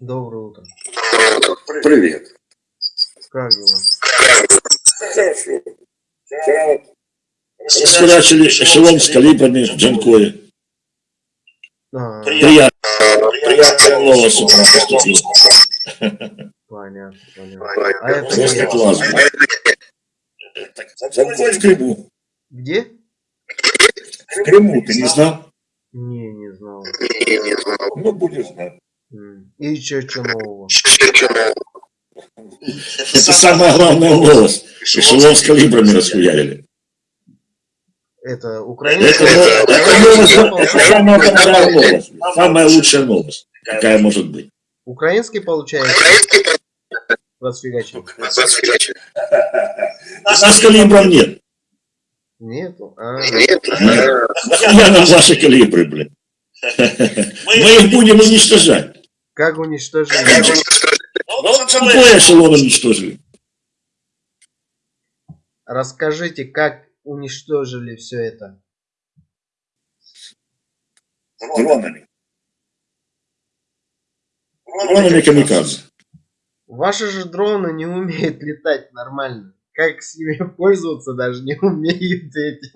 Доброе утро. Привет. Как дела? Схерачили эшелон с калибрами в Джанкое. А, Приятно. С утра поступила. понятно, понятно. А это Просто где? классно. Джанкой в Крыму. Где? В Крыму, ты не знал? Не, не знал. Ну, будешь знать. И еще что нового? Это самая главная новость. Эшелон с калибрами расхуярили. Это Это, украинская? это это самая большая новость. Самая лучшая новость, какая может быть. Украинский получается? Расфигачил. У нас калибров нет. Нету? А, Я нам ваши калибры, блин. Мы их будем уничтожать. Как уничтожили? Какой эшелон уничтожили? Расскажите, как уничтожили все это? Дронами. Дронами камикадзе. Ваши же дроны не умеют летать нормально. Как с ними пользоваться даже не умеют эти.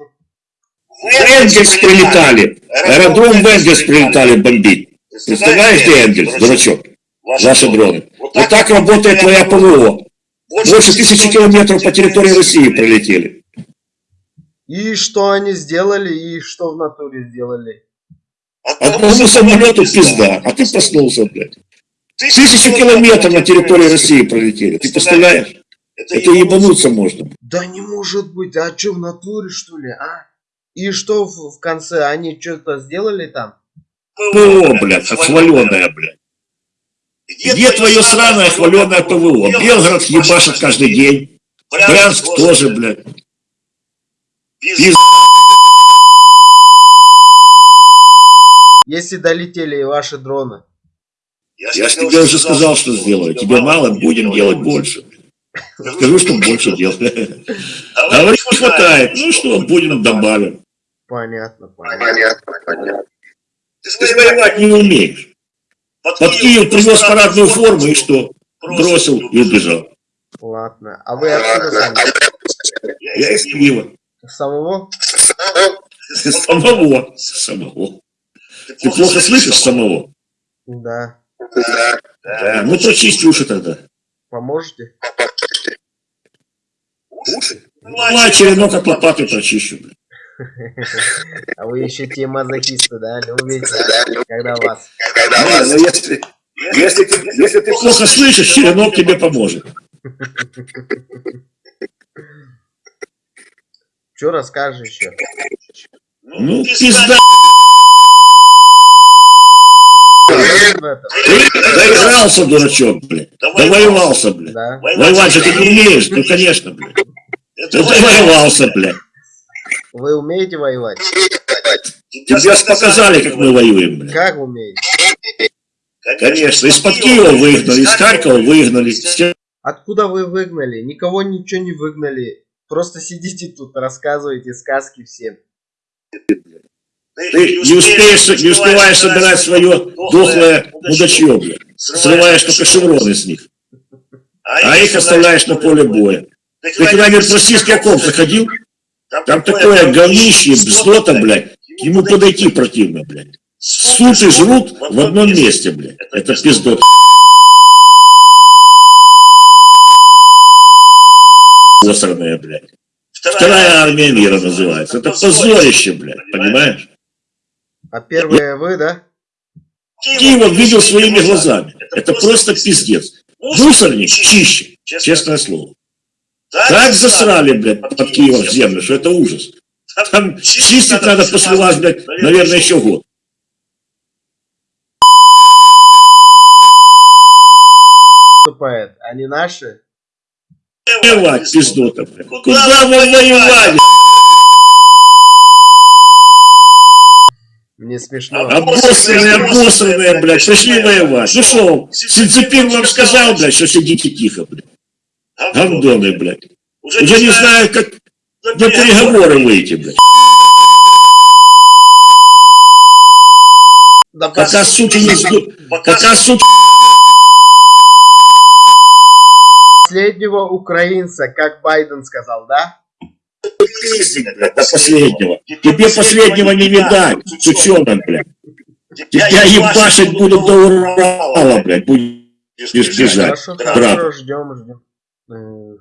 В Энгельс прилетали. Аэродром в Энгельс прилетали бомбить. Представляешь, где Энгельс, дурачок? Ваши дроны. Вот так работает твоя ПВО. Больше тысячи километров по территории России пролетели. И что они сделали, и что в натуре сделали? Одному самолету пизда, а ты проснулся, блядь. Тысячу километров на территории России пролетели. Ты представляешь? Это ебануться можно. Да не может быть, а что в натуре что ли, а? И что в конце, они что-то сделали там? ПВО, блядь, хваленое, блядь. Где твое сраное хваленое ПВО? Белгород ебашит каждый день. Брянск тоже, блядь. Пиз- Если долетели и ваши дроны. Я же тебе уже сказал, что сделаю. Тебе мало, будем делать больше. Скажу, что больше делать. Говорит, не хватает. Ну что, будем добавим. Понятно, понятно. Ты же воевать не умеешь. Под Киев привез парадную форму и что? Бросил и убежал. Ладно. А вы откуда сами? Я из Киева. Самого? Самого. Самого. Ты плохо слышишь самого? Да. Да, ну прочисти уши тогда. Поможете? Уши? Ну, а черенок от лопаты прочищу. блин. А вы еще те мазохисты, да? Любите, когда вас... Не, ну если, если, ты, если ты плохо слышишь, черенок тебе поможет. Что расскажешь еще? Ну, пизда, ты доигрался, дурачок, блин. Довоевался, блин. Да. Воевать же ты не умеешь, ну конечно, блин. Ты довоевался, блин. Вы умеете воевать? Тебе же показали, как мы воюем, блин. Как умеете? Конечно, из-под Киева выгнали, из Харькова выгнали. Откуда вы выгнали? Никого ничего не выгнали. Просто сидите тут, рассказываете сказки всем. Ты не успеешь, не успеваешь собирать свое дохлое мудачье, блин. Срываешь только шевроны с них. А их оставляешь на поле боя. Ты когда-нибудь в российский окоп заходил? Там такое говнище, бздота, блядь. К нему подойти противно, блядь. Сут и жрут в одном месте, блядь. Это пиздот. Засранная, блядь. Вторая армия мира называется. Это позорище, блядь, понимаешь? А первые вы, да? Киева видел своими глазами. Это просто пиздец. Мусорник чище, честное слово. Так засрали, блядь, под Киевом в землю, что это ужас. Там чистить надо после вас, блядь, наверное, еще год. Выступает. Они наши? Воевать, пиздота, блядь. Куда вы воевали? Мне смешно. Обосранные, обосранные, блядь, пришли воевать. Ну что, Синцепин вам сказал, блядь, что сидите тихо, блядь. Гандоны, блядь. Уже не знаю, как на переговоры выйти, блядь. Да Пока суки не сду... Пока суки последнего украинца, как Байден сказал, да? Блядь, До последнего. Тебе последнего не видать, сучонок, блядь. Тебя ебашить будут до Урала, блядь, будешь бежать. Хорошо, брат. хорошо, ждем, ждем. move